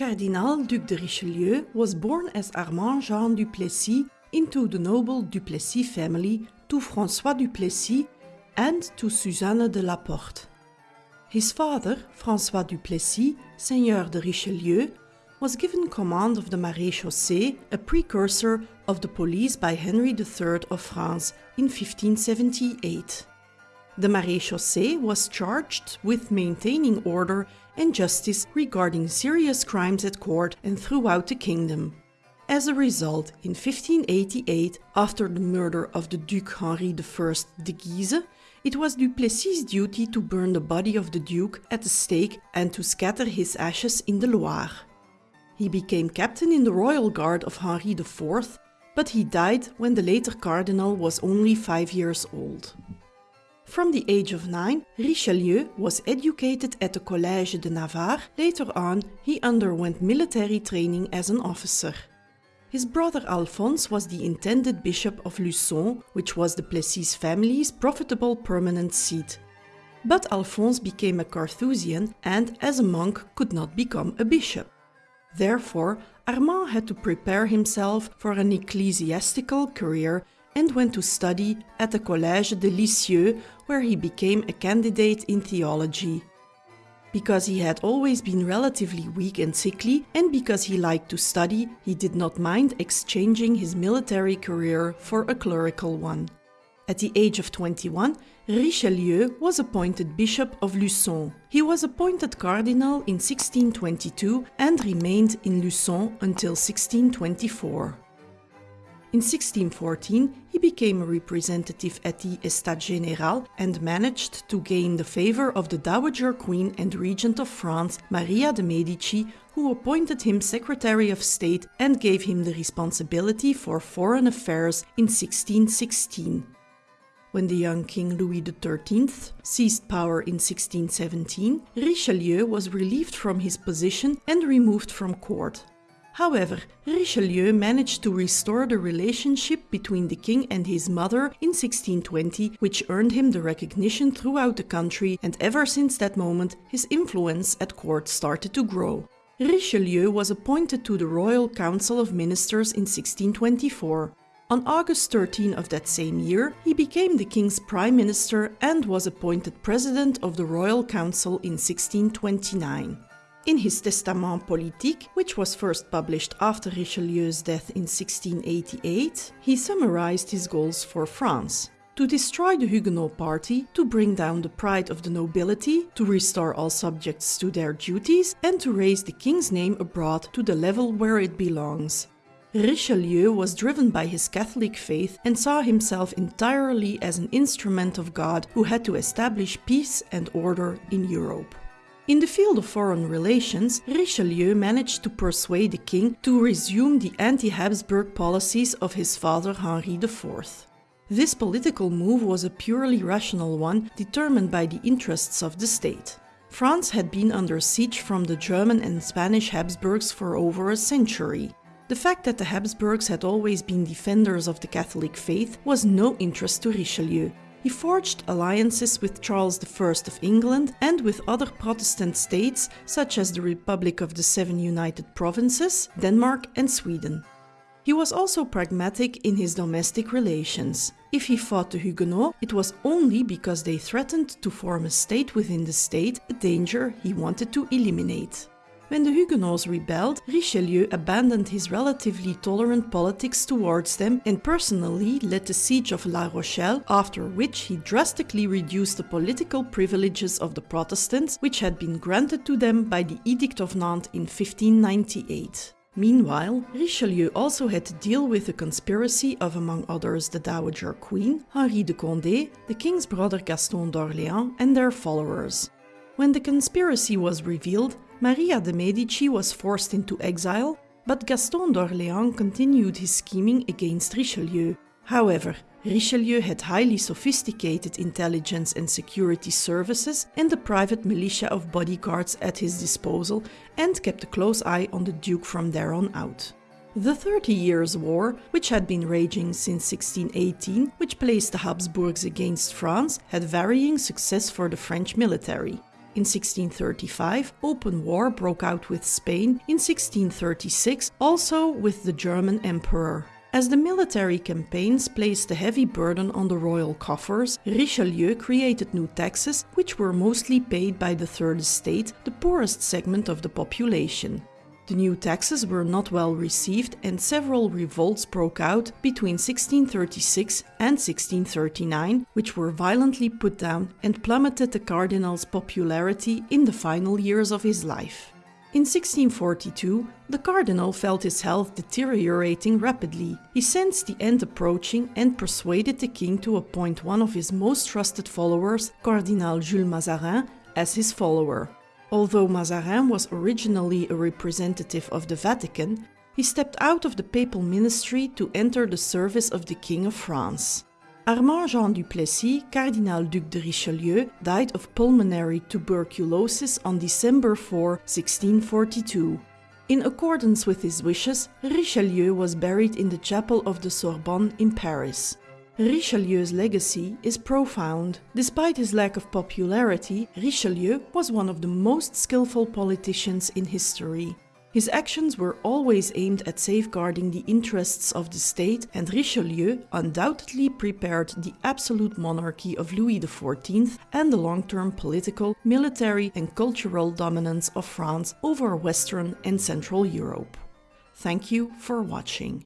Cardinal Duc de Richelieu was born as Armand Jean du Plessis into the noble Duplessis family to François Duplessis and to Suzanne de la Porte. His father, François Duplessis, Seigneur de Richelieu, was given command of the Maréchaussée, a precursor of the police by Henry III of France in 1578. The Maréchaussée was charged with maintaining order and justice regarding serious crimes at court and throughout the kingdom. As a result, in 1588, after the murder of the Duke Henri I de Guise, it was Duplessis' duty to burn the body of the Duke at the stake and to scatter his ashes in the Loire. He became captain in the royal guard of Henri IV, but he died when the later cardinal was only five years old. From the age of nine, Richelieu was educated at the Collège de Navarre. Later on, he underwent military training as an officer. His brother Alphonse was the intended bishop of Luçon, which was the Plessis family's profitable permanent seat. But Alphonse became a Carthusian and, as a monk, could not become a bishop. Therefore, Armand had to prepare himself for an ecclesiastical career and went to study at the Collège de Lisieux, where he became a candidate in theology. Because he had always been relatively weak and sickly, and because he liked to study, he did not mind exchanging his military career for a clerical one. At the age of 21, Richelieu was appointed Bishop of Luçon. He was appointed Cardinal in 1622 and remained in Luçon until 1624. In 1614, he became a representative at the Estates Générales and managed to gain the favor of the Dowager Queen and Regent of France, Maria de' Medici, who appointed him Secretary of State and gave him the responsibility for foreign affairs in 1616. When the young King Louis XIII seized power in 1617, Richelieu was relieved from his position and removed from court. However, Richelieu managed to restore the relationship between the king and his mother in 1620, which earned him the recognition throughout the country, and ever since that moment, his influence at court started to grow. Richelieu was appointed to the Royal Council of Ministers in 1624. On August 13 of that same year, he became the king's prime minister and was appointed president of the Royal Council in 1629. In his Testament politique, which was first published after Richelieu's death in 1688, he summarized his goals for France. To destroy the Huguenot party, to bring down the pride of the nobility, to restore all subjects to their duties, and to raise the king's name abroad to the level where it belongs. Richelieu was driven by his Catholic faith and saw himself entirely as an instrument of God who had to establish peace and order in Europe. In the field of foreign relations, Richelieu managed to persuade the king to resume the anti-Habsburg policies of his father Henri IV. This political move was a purely rational one, determined by the interests of the state. France had been under siege from the German and Spanish Habsburgs for over a century. The fact that the Habsburgs had always been defenders of the Catholic faith was no interest to Richelieu. He forged alliances with Charles I of England and with other Protestant states such as the Republic of the Seven United Provinces, Denmark and Sweden. He was also pragmatic in his domestic relations. If he fought the Huguenots, it was only because they threatened to form a state within the state, a danger he wanted to eliminate. When the Huguenots rebelled, Richelieu abandoned his relatively tolerant politics towards them and personally led the siege of La Rochelle, after which he drastically reduced the political privileges of the Protestants, which had been granted to them by the Edict of Nantes in 1598. Meanwhile, Richelieu also had to deal with the conspiracy of, among others, the Dowager Queen, Henri de Condé, the king's brother Gaston d'Orléans, and their followers. When the conspiracy was revealed, Maria de' Medici was forced into exile, but Gaston d'Orléans continued his scheming against Richelieu. However, Richelieu had highly sophisticated intelligence and security services and a private militia of bodyguards at his disposal and kept a close eye on the Duke from there on out. The Thirty Years' War, which had been raging since 1618, which placed the Habsburgs against France, had varying success for the French military. In 1635, open war broke out with Spain, in 1636 also with the German emperor. As the military campaigns placed a heavy burden on the royal coffers, Richelieu created new taxes which were mostly paid by the Third Estate, the poorest segment of the population. The new taxes were not well received and several revolts broke out between 1636 and 1639, which were violently put down and plummeted the cardinal's popularity in the final years of his life. In 1642, the cardinal felt his health deteriorating rapidly. He sensed the end approaching and persuaded the king to appoint one of his most trusted followers, Cardinal Jules Mazarin, as his follower. Although Mazarin was originally a representative of the Vatican, he stepped out of the papal ministry to enter the service of the King of France. Armand Jean Duplessis, Cardinal Duc de Richelieu, died of pulmonary tuberculosis on December 4, 1642. In accordance with his wishes, Richelieu was buried in the chapel of the Sorbonne in Paris. Richelieu's legacy is profound. Despite his lack of popularity, Richelieu was one of the most skillful politicians in history. His actions were always aimed at safeguarding the interests of the state, and Richelieu undoubtedly prepared the absolute monarchy of Louis XIV and the long term political, military, and cultural dominance of France over Western and Central Europe. Thank you for watching.